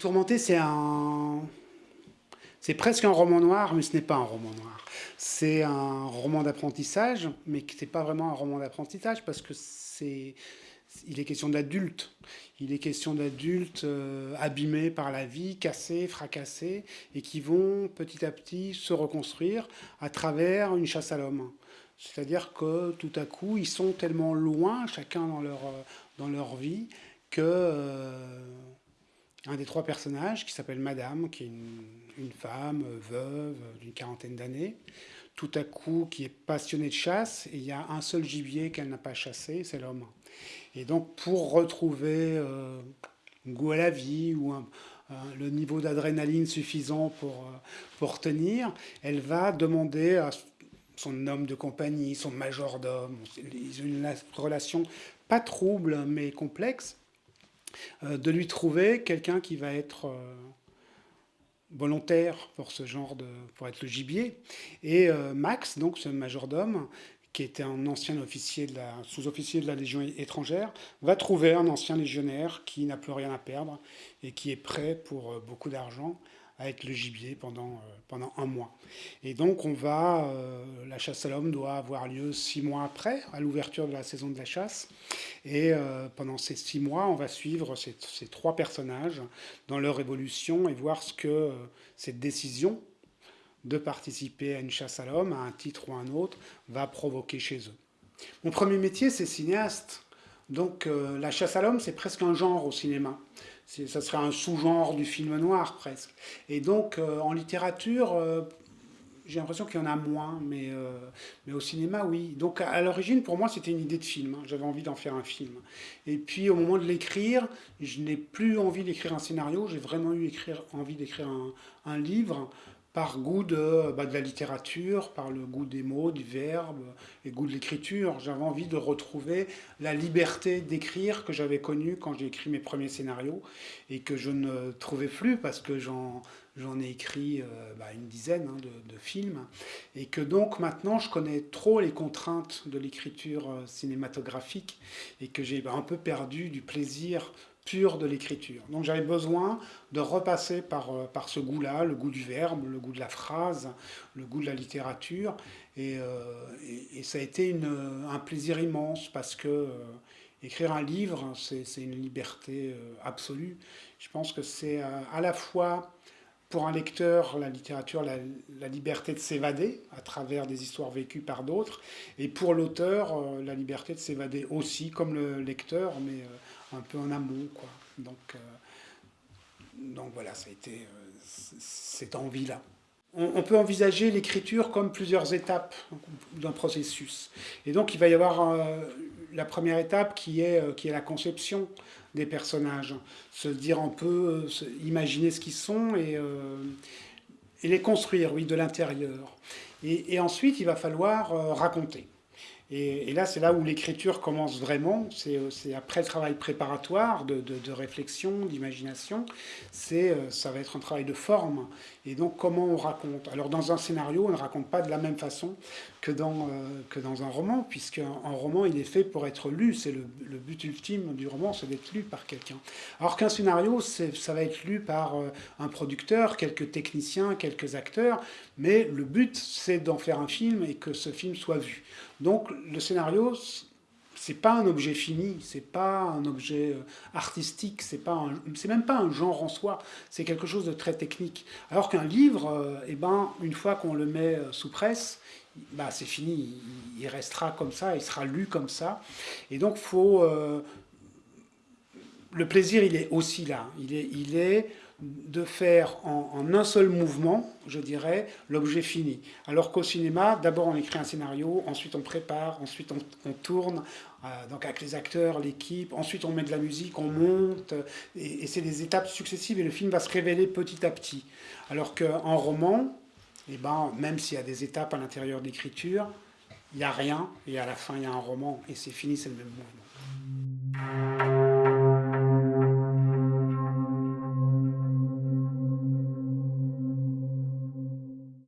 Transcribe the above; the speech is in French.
Tourmenté, c'est un... C'est presque un roman noir, mais ce n'est pas un roman noir. C'est un roman d'apprentissage, mais qui n'est pas vraiment un roman d'apprentissage, parce que c'est... Il est question d'adultes. Il est question d'adultes euh, abîmés par la vie, cassés, fracassés, et qui vont petit à petit se reconstruire à travers une chasse à l'homme. C'est-à-dire que tout à coup, ils sont tellement loin, chacun dans leur, euh, dans leur vie, que euh, un des trois personnages, qui s'appelle Madame, qui est une, femme veuve d'une quarantaine d'années, tout à coup qui est passionnée de chasse, et il y a un seul gibier qu'elle n'a pas chassé, c'est l'homme. Et donc pour retrouver euh, un goût à la vie ou le niveau d'adrénaline suffisant pour, euh, pour tenir, elle va demander à son homme de compagnie, son majordome, une relation pas trouble mais complexe, euh, de lui trouver quelqu'un qui va être euh, volontaire pour ce genre de, pour être le gibier. Et euh, Max, donc ce majordome, qui était un ancien officier de la, sous-officier de la Légion étrangère, va trouver un ancien légionnaire qui n'a plus rien à perdre et qui est prêt pour beaucoup d'argent avec le gibier pendant, euh, pendant un mois. Et donc on va, euh, la chasse à l'homme doit avoir lieu six mois après, à l'ouverture de la saison de la chasse. Et euh, pendant ces six mois, on va suivre ces, ces, trois personnages dans leur évolution et voir ce que cette décision de participer à une chasse à l'homme, à un titre ou à un autre, va provoquer chez eux. Mon premier métier, c'est cinéaste. Donc la chasse à l'homme, c'est presque un genre au cinéma ça serait un sous-genre du film noir presque. Et donc euh, en littérature, euh, j'ai l'impression qu'il y en a moins, mais, euh, mais au cinéma, oui. Donc à, l'origine, pour moi, c'était une idée de film. Hein. J'avais envie d'en faire un film. Et puis au moment de l'écrire, je n'ai plus envie d'écrire un scénario, j'ai vraiment eu envie d'écrire un, livre par goût de, bah, de, la littérature, par le goût des mots, du verbe, et goût de l'écriture. J'avais envie de retrouver la liberté d'écrire que j'avais connue quand j'ai écrit mes premiers scénarios, et que je ne trouvais plus parce que j'en ai écrit euh, bah, une dizaine hein, de, de, films, et que donc maintenant je connais trop les contraintes de l'écriture euh, cinématographique, et que j'ai bah, un peu perdu du plaisir pure de l'écriture. Donc j'avais besoin de repasser par, euh, par ce goût-là, le goût du verbe, le goût de la phrase, le goût de la littérature. Et, euh, ça a été un plaisir immense parce que euh, écrire un livre, c'est une liberté absolue. Je pense que c'est à la fois pour un lecteur, la littérature, la, liberté de s'évader à travers des histoires vécues par d'autres, et pour l'auteur, la liberté de s'évader aussi, comme le lecteur, mais un peu en amont. Quoi. Donc, euh, donc voilà, ça a été euh, cette envie-là. On, peut envisager l'écriture comme plusieurs étapes d'un processus. Et donc il va y avoir euh, la première étape qui est, qui est la conception des personnages. Se dire un peu, imaginer ce qu'ils sont et, et les construire, oui, de l'intérieur. Et, et, ensuite, il va falloir raconter. Et, là, c'est là où l'écriture commence vraiment. C'est après le travail préparatoire, de, réflexion, d'imagination. Euh, Ça va être un travail de forme. Et donc, comment on raconte? Alors, dans un scénario, on ne raconte pas de la même façon que dans, euh, que dans un roman, puisqu'un roman, il est fait pour être lu. C'est le, but ultime du roman, c'est d'être lu par quelqu'un. Alors qu'un scénario, ça va être lu par euh, un producteur, quelques techniciens, quelques acteurs. Mais le but, c'est d'en faire un film et que ce film soit vu. Donc le scénario, c'est pas un objet fini, c'est pas un objet euh, artistique, c'est pas même pas un genre en soi, c'est quelque chose de très technique. Alors qu'un livre, euh, eh ben, une fois qu'on le met euh, sous presse, bah, c'est fini, il restera comme ça, il sera lu comme ça. Et donc faut le plaisir, il est aussi là. Il est, il est de faire en, un seul mouvement, je dirais, l'objet fini. Alors qu'au cinéma, d'abord on écrit un scénario, ensuite on prépare, ensuite on, tourne, euh, donc avec les acteurs, l'équipe, ensuite on met de la musique, on monte, et, c'est des étapes successives et le film va se révéler petit à petit. Alors qu'en roman, eh ben, même s'il y a des étapes à l'intérieur d'écriture, il n'y a rien, et à la fin il y a un roman, et c'est fini, c'est le même mouvement.